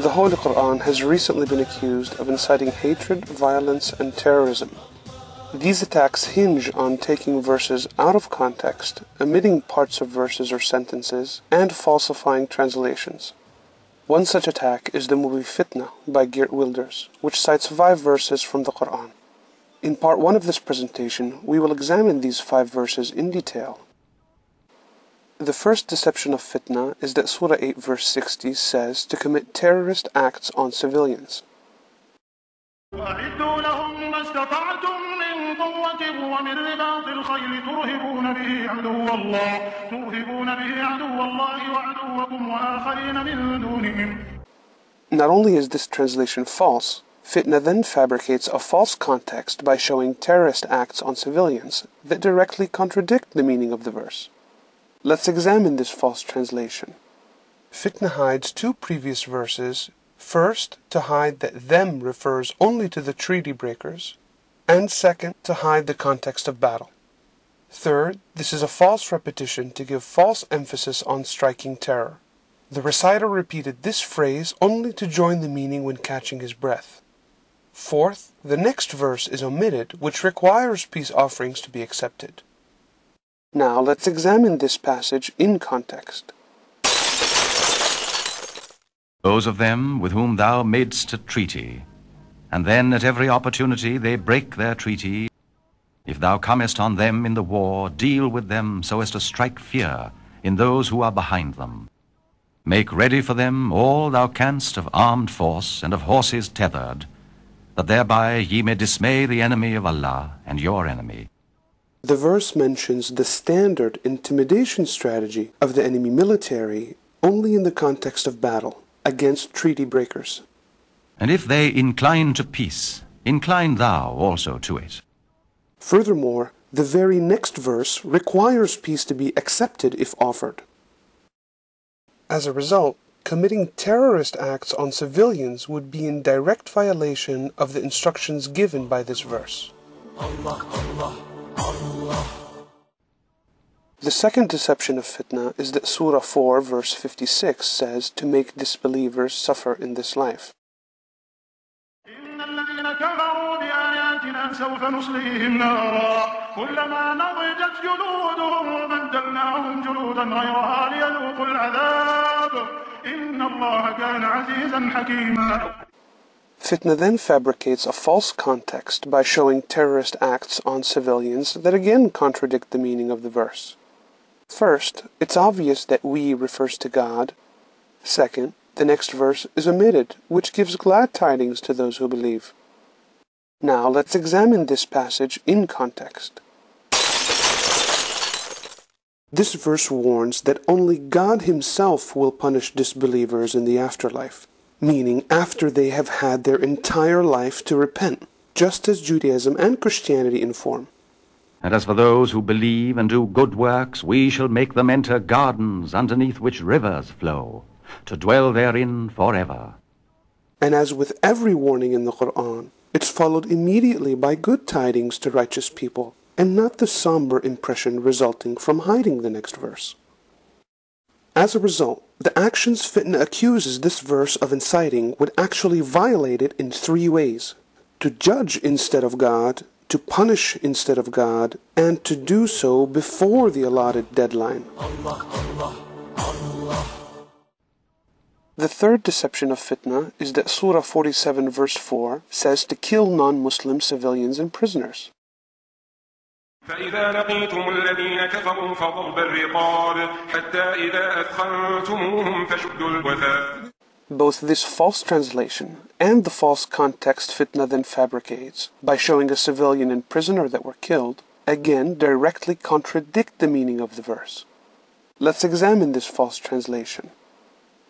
The Holy Quran has recently been accused of inciting hatred, violence, and terrorism. These attacks hinge on taking verses out of context, omitting parts of verses or sentences, and falsifying translations. One such attack is the movie Fitna by Geert Wilders, which cites five verses from the Quran. In part one of this presentation, we will examine these five verses in detail. The first deception of fitna is that Surah 8 verse 60 says to commit terrorist acts on civilians. وأعدوا لهم ما استطعتم من قوة ومن رباط الخيل ترهبون به عدو الله ترهبون به عدو الله وعدوكم وآخرين من دونهم Not only is this translation false, Fitna then fabricates a false context by showing terrorist acts on civilians that directly contradict the meaning of the verse. Let's examine this false translation. Fitna hides two previous verses First, to hide that them refers only to the treaty breakers, and second, to hide the context of battle. Third, this is a false repetition to give false emphasis on striking terror. The reciter repeated this phrase only to join the meaning when catching his breath. Fourth, the next verse is omitted, which requires peace offerings to be accepted. Now let's examine this passage in context. Those of them with whom thou madest a treaty, and then at every opportunity they break their treaty. If thou comest on them in the war, deal with them so as to strike fear in those who are behind them. Make ready for them all thou canst of armed force and of horses tethered, that thereby ye may dismay the enemy of Allah and your enemy. The verse mentions the standard intimidation strategy of the enemy military only in the context of battle against treaty breakers. And if they incline to peace, incline thou also to it. Furthermore, the very next verse requires peace to be accepted if offered. As a result, committing terrorist acts on civilians would be in direct violation of the instructions given by this verse. Allah, Allah, Allah. The second deception of fitna is that Surah 4 verse 56 says to make disbelievers suffer in this life. سوف نصليهم نارا كلما نضجت جلودهم بدلناهم جلودا غيرها ليذوقوا العذاب إن الله كان عزيزا حكيما Fitna then fabricates a false context by showing terrorist acts on civilians that again contradict the meaning of the verse. First, it's obvious that we refers to God. Second, the next verse is omitted, which gives glad tidings to those who believe. Now let's examine this passage in context. This verse warns that only God Himself will punish disbelievers in the afterlife, meaning after they have had their entire life to repent, just as Judaism and Christianity inform. And as for those who believe and do good works, we shall make them enter gardens underneath which rivers flow, to dwell therein forever. And as with every warning in the Quran, it's followed immediately by good tidings to righteous people, and not the somber impression resulting from hiding the next verse. As a result, the actions Fitna accuses this verse of inciting would actually violate it in three ways to judge instead of God, to punish instead of God, and to do so before the allotted deadline. Allah, Allah, Allah. The third deception of fitna is that Surah 47 verse 4 says to kill non-Muslim civilians and prisoners. فإذا لقيتم الذين كفروا فضرب الرقاب حتى إذا أثخنتموهم فشدوا الوثاق both this false translation and the false context Fitna then fabricates by showing a civilian and prisoner that were killed, again directly contradict the meaning of the verse. Let's examine this false translation.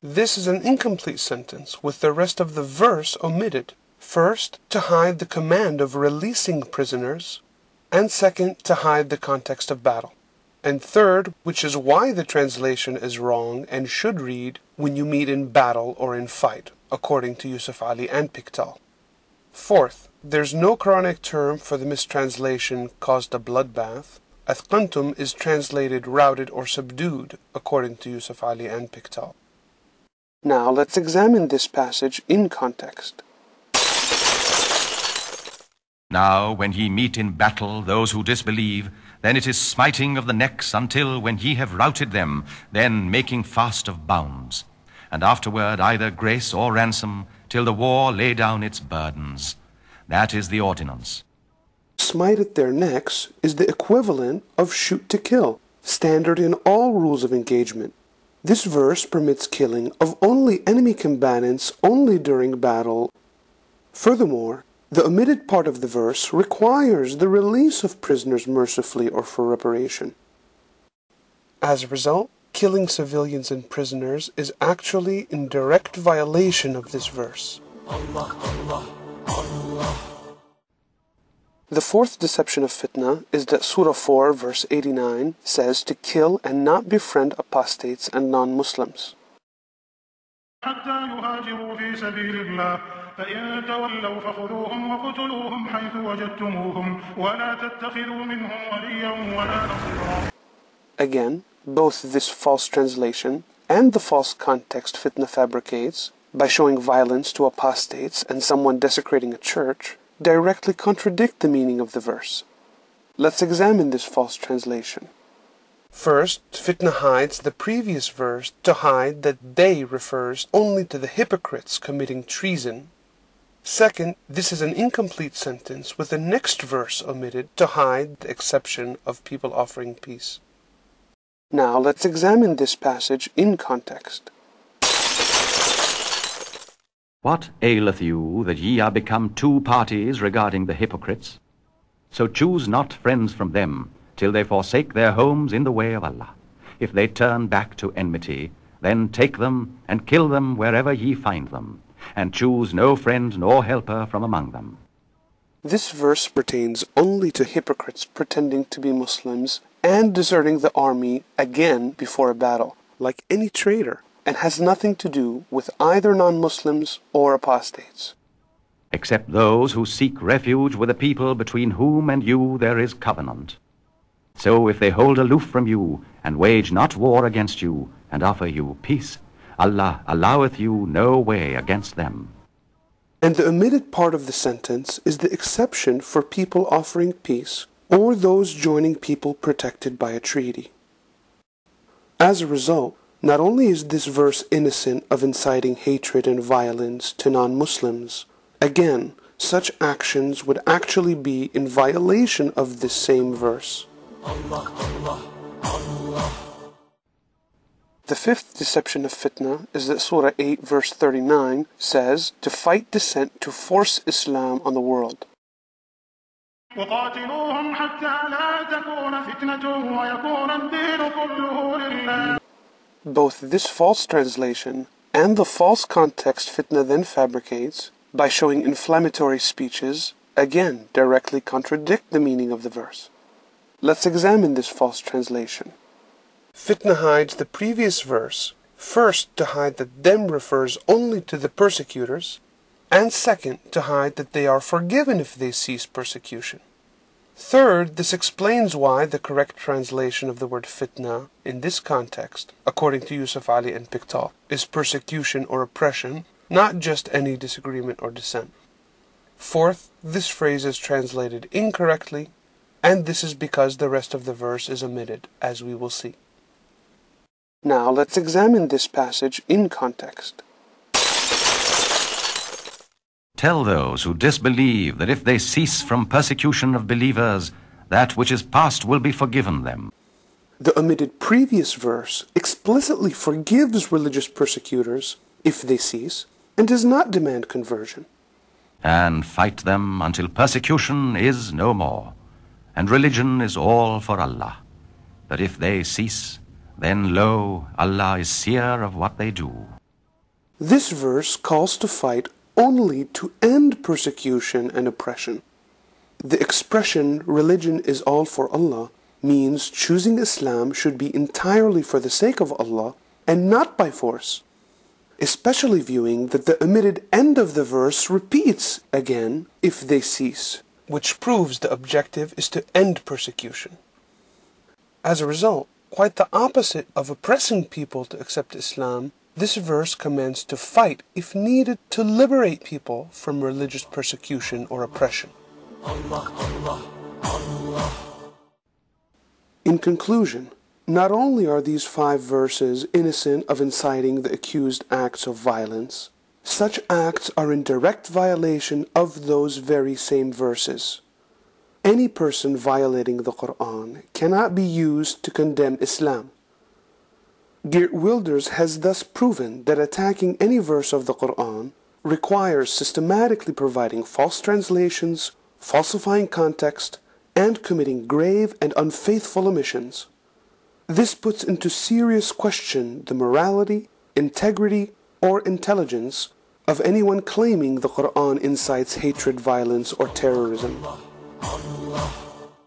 This is an incomplete sentence with the rest of the verse omitted. First, to hide the command of releasing prisoners, and second, to hide the context of battle. And third, which is why the translation is wrong and should read, when you meet in battle or in fight, according to Yusuf Ali and Pickthall. Fourth, there's no Quranic term for the mistranslation caused a bloodbath. Athqantum is translated routed or subdued, according to Yusuf Ali and Pickthall. Now let's examine this passage in context. Now, when ye meet in battle those who disbelieve, then it is smiting of the necks until, when ye have routed them, then making fast of bounds. And afterward either grace or ransom, till the war lay down its burdens. That is the ordinance. Smite at their necks is the equivalent of shoot to kill, standard in all rules of engagement. This verse permits killing of only enemy combatants only during battle. Furthermore, the omitted part of the verse requires the release of prisoners mercifully or for reparation. As a result, killing civilians and prisoners is actually in direct violation of this verse. Allah, Allah, Allah. The fourth deception of fitna is that Surah 4, verse 89, says to kill and not befriend apostates and non Muslims. يهاجروا في سبيل الله فإن تولوا فخذوهم وقتلوهم حيث وجدتموهم ولا تتخذوا منهم وليا ولا نصيرا Again, both this false translation and the false context fitna fabricates, by showing violence to apostates and someone desecrating a church, directly contradict the meaning of the verse. Let's examine this false translation. First, fitna hides the previous verse to hide that they refers only to the hypocrites committing treason. Second, this is an incomplete sentence with the next verse omitted to hide the exception of people offering peace. Now let's examine this passage in context. What aileth you that ye are become two parties regarding the hypocrites? So choose not friends from them, till they forsake their homes in the way of Allah. If they turn back to enmity, then take them and kill them wherever ye find them, and choose no friend nor helper from among them. This verse pertains only to hypocrites pretending to be Muslims and deserting the army again before a battle, like any traitor, and has nothing to do with either non Muslims or apostates. except those who seek refuge with a people between whom and you there is covenant. So if they hold aloof from you, and wage not war against you, and offer you peace, Allah alloweth you no way against them. And the omitted part of the sentence is the exception for people offering peace or those joining people protected by a treaty. As a result, not only is this verse innocent of inciting hatred and violence to non Muslims, again, such actions would actually be in violation of this same verse. The fifth deception of fitna is that Surah 8 verse 39 says to fight dissent to force Islam on the world. وقاتلوهم حتى لا تكون فتنة ويكون الدين كله لله Both this false translation and the false context fitna then fabricates by showing inflammatory speeches again directly contradict the meaning of the verse. Let's examine this false translation. Fitna hides the previous verse, first to hide that them refers only to the persecutors, and second to hide that they are forgiven if they cease persecution. Third, this explains why the correct translation of the word fitna in this context, according to Yusuf Ali and Pickthall, is persecution or oppression, not just any disagreement or dissent. Fourth, this phrase is translated incorrectly, and this is because the rest of the verse is omitted, as we will see. Now let's examine this passage in context. Tell those who disbelieve that if they cease from persecution of believers, that which is past will be forgiven them. The omitted previous verse explicitly forgives religious persecutors if they cease and does not demand conversion. and fight them until persecution is no more, and religion is all for Allah. That if they cease, then lo, Allah is seer of what they do. This verse calls to fight only to end persecution and oppression. The expression religion is all for Allah means choosing Islam should be entirely for the sake of Allah and not by force. Especially viewing that the omitted end of the verse repeats again if they cease, which proves the objective is to end persecution. As a result, quite the opposite of oppressing people to accept Islam This verse commands to fight, if needed, to liberate people from religious persecution or oppression. In conclusion, not only are these five verses innocent of inciting the accused acts of violence, such acts are in direct violation of those very same verses. Any person violating the Quran cannot be used to condemn Islam. Geert Wilders has thus proven that attacking any verse of the Quran requires systematically providing false translations, falsifying context, and committing grave and unfaithful omissions. This puts into serious question the morality, integrity, or intelligence of anyone claiming the Quran incites hatred, violence, or terrorism. Allah.